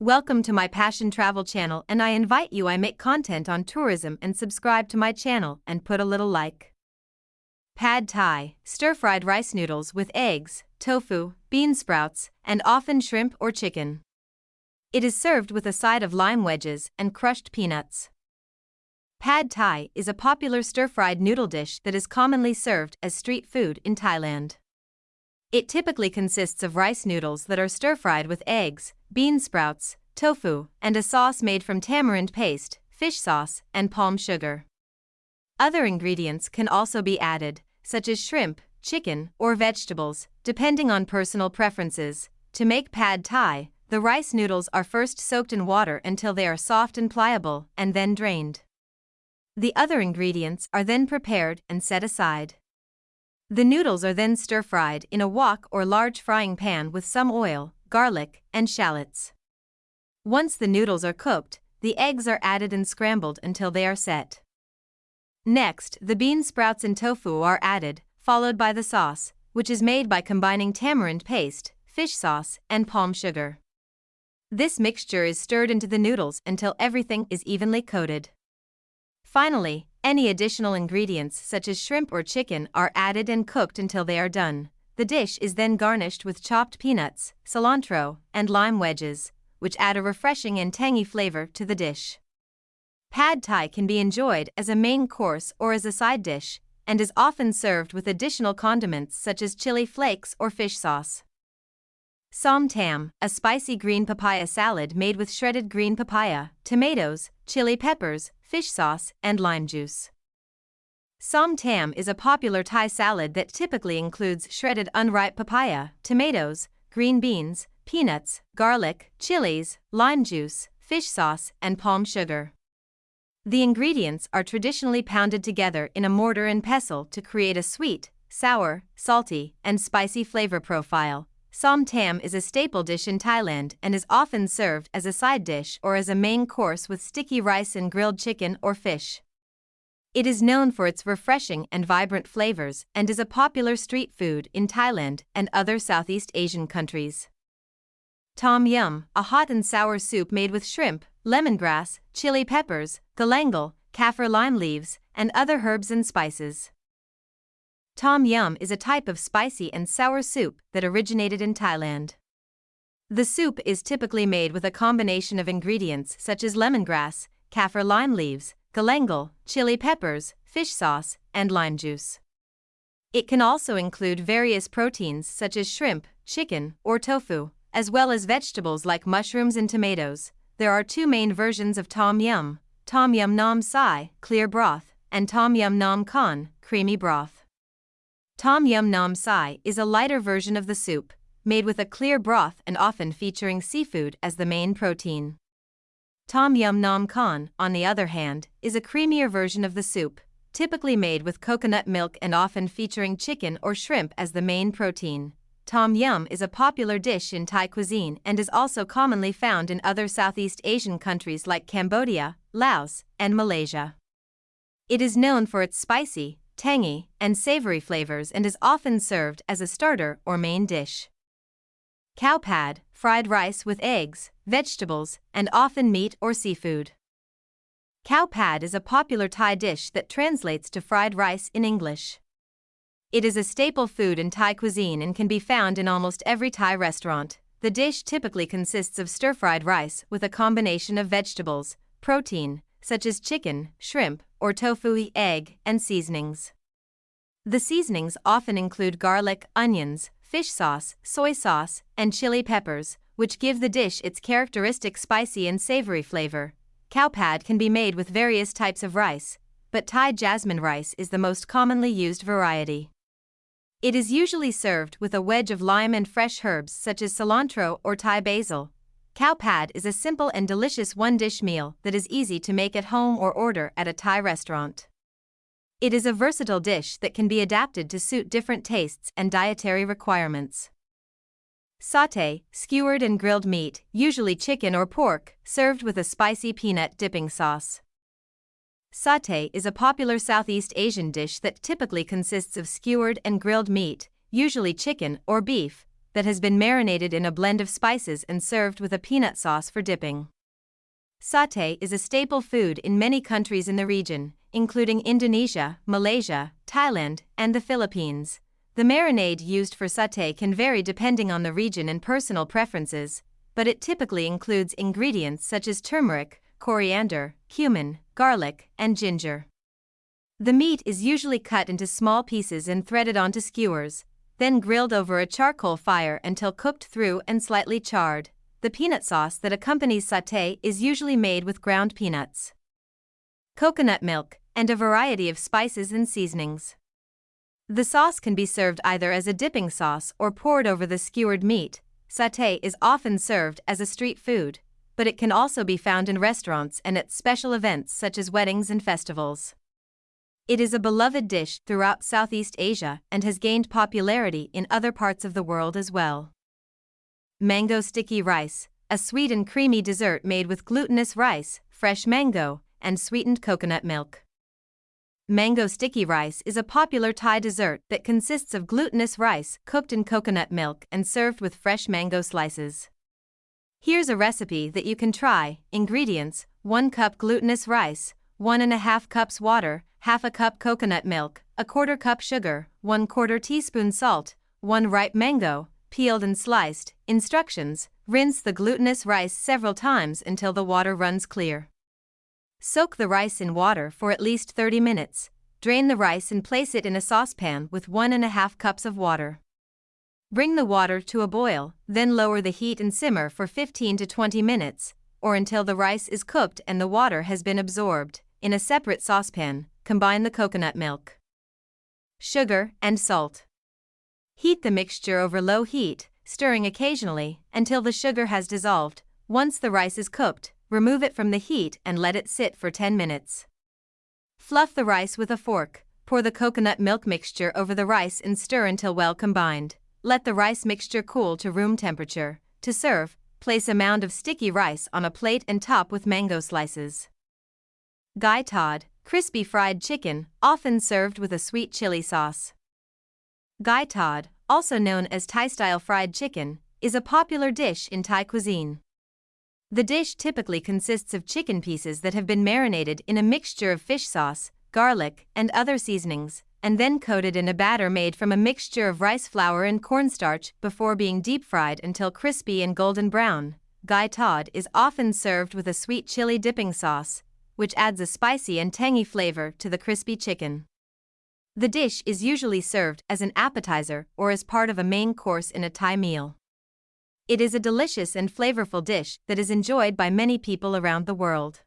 Welcome to my Passion Travel channel and I invite you I make content on tourism and subscribe to my channel and put a little like. Pad Thai, stir-fried rice noodles with eggs, tofu, bean sprouts, and often shrimp or chicken. It is served with a side of lime wedges and crushed peanuts. Pad Thai is a popular stir-fried noodle dish that is commonly served as street food in Thailand. It typically consists of rice noodles that are stir-fried with eggs, bean sprouts, tofu, and a sauce made from tamarind paste, fish sauce, and palm sugar. Other ingredients can also be added, such as shrimp, chicken, or vegetables, depending on personal preferences. To make pad thai, the rice noodles are first soaked in water until they are soft and pliable, and then drained. The other ingredients are then prepared and set aside. The noodles are then stir fried in a wok or large frying pan with some oil, garlic, and shallots. Once the noodles are cooked, the eggs are added and scrambled until they are set. Next, the bean sprouts and tofu are added, followed by the sauce, which is made by combining tamarind paste, fish sauce, and palm sugar. This mixture is stirred into the noodles until everything is evenly coated. Finally, any additional ingredients such as shrimp or chicken are added and cooked until they are done. The dish is then garnished with chopped peanuts, cilantro, and lime wedges, which add a refreshing and tangy flavor to the dish. Pad Thai can be enjoyed as a main course or as a side dish, and is often served with additional condiments such as chili flakes or fish sauce. Som Tam, a spicy green papaya salad made with shredded green papaya, tomatoes, chili peppers, fish sauce, and lime juice. Som Tam is a popular Thai salad that typically includes shredded unripe papaya, tomatoes, green beans, peanuts, garlic, chilies, lime juice, fish sauce, and palm sugar. The ingredients are traditionally pounded together in a mortar and pestle to create a sweet, sour, salty, and spicy flavor profile. Som Tam is a staple dish in Thailand and is often served as a side dish or as a main course with sticky rice and grilled chicken or fish. It is known for its refreshing and vibrant flavors and is a popular street food in Thailand and other Southeast Asian countries. Tom Yum, a hot and sour soup made with shrimp, lemongrass, chili peppers, galangal, kaffir lime leaves, and other herbs and spices. Tom Yum is a type of spicy and sour soup that originated in Thailand. The soup is typically made with a combination of ingredients such as lemongrass, kaffir lime leaves, galangal, chili peppers, fish sauce, and lime juice. It can also include various proteins such as shrimp, chicken, or tofu, as well as vegetables like mushrooms and tomatoes. There are two main versions of tom yum tom yum nam sai, clear broth, and tom yum nam khan, creamy broth. Tom Yum Nam Sai is a lighter version of the soup, made with a clear broth and often featuring seafood as the main protein. Tom Yum Nam Khan, on the other hand, is a creamier version of the soup, typically made with coconut milk and often featuring chicken or shrimp as the main protein. Tom Yum is a popular dish in Thai cuisine and is also commonly found in other Southeast Asian countries like Cambodia, Laos, and Malaysia. It is known for its spicy, tangy, and savory flavors and is often served as a starter or main dish. Khao pad, fried rice with eggs, vegetables, and often meat or seafood. Khao pad is a popular Thai dish that translates to fried rice in English. It is a staple food in Thai cuisine and can be found in almost every Thai restaurant. The dish typically consists of stir fried rice with a combination of vegetables, protein, such as chicken, shrimp, or tofu, egg, and seasonings. The seasonings often include garlic, onions, fish sauce, soy sauce, and chili peppers, which give the dish its characteristic spicy and savory flavor. Khao pad can be made with various types of rice, but Thai jasmine rice is the most commonly used variety. It is usually served with a wedge of lime and fresh herbs such as cilantro or Thai basil, Khao pad is a simple and delicious one dish meal that is easy to make at home or order at a Thai restaurant. It is a versatile dish that can be adapted to suit different tastes and dietary requirements. Satay, skewered and grilled meat, usually chicken or pork, served with a spicy peanut dipping sauce. Satay is a popular Southeast Asian dish that typically consists of skewered and grilled meat, usually chicken or beef, that has been marinated in a blend of spices and served with a peanut sauce for dipping. Satay is a staple food in many countries in the region, including Indonesia, Malaysia, Thailand, and the Philippines. The marinade used for satay can vary depending on the region and personal preferences, but it typically includes ingredients such as turmeric, coriander, cumin, garlic, and ginger. The meat is usually cut into small pieces and threaded onto skewers, then grilled over a charcoal fire until cooked through and slightly charred. The peanut sauce that accompanies satay is usually made with ground peanuts, coconut milk, and a variety of spices and seasonings. The sauce can be served either as a dipping sauce or poured over the skewered meat. Satay is often served as a street food, but it can also be found in restaurants and at special events such as weddings and festivals. It is a beloved dish throughout Southeast Asia and has gained popularity in other parts of the world as well. Mango sticky rice, a sweet and creamy dessert made with glutinous rice, fresh mango, and sweetened coconut milk. Mango sticky rice is a popular Thai dessert that consists of glutinous rice cooked in coconut milk and served with fresh mango slices. Here's a recipe that you can try. Ingredients 1 cup glutinous rice, 1 and a half cups water, half a cup coconut milk, a quarter cup sugar, 1 quarter teaspoon salt, 1 ripe mango, peeled and sliced. Instructions Rinse the glutinous rice several times until the water runs clear. Soak the rice in water for at least 30 minutes. Drain the rice and place it in a saucepan with 1 and a half cups of water. Bring the water to a boil, then lower the heat and simmer for 15 to 20 minutes, or until the rice is cooked and the water has been absorbed. In a separate saucepan, combine the coconut milk, sugar, and salt. Heat the mixture over low heat, stirring occasionally until the sugar has dissolved. Once the rice is cooked, remove it from the heat and let it sit for 10 minutes. Fluff the rice with a fork, pour the coconut milk mixture over the rice and stir until well combined. Let the rice mixture cool to room temperature. To serve, place a mound of sticky rice on a plate and top with mango slices. Gai Tod, crispy fried chicken, often served with a sweet chili sauce. Gai Tod, also known as Thai-style fried chicken, is a popular dish in Thai cuisine. The dish typically consists of chicken pieces that have been marinated in a mixture of fish sauce, garlic, and other seasonings, and then coated in a batter made from a mixture of rice flour and cornstarch before being deep fried until crispy and golden brown. Gai tod is often served with a sweet chili dipping sauce, which adds a spicy and tangy flavor to the crispy chicken. The dish is usually served as an appetizer or as part of a main course in a Thai meal. It is a delicious and flavorful dish that is enjoyed by many people around the world.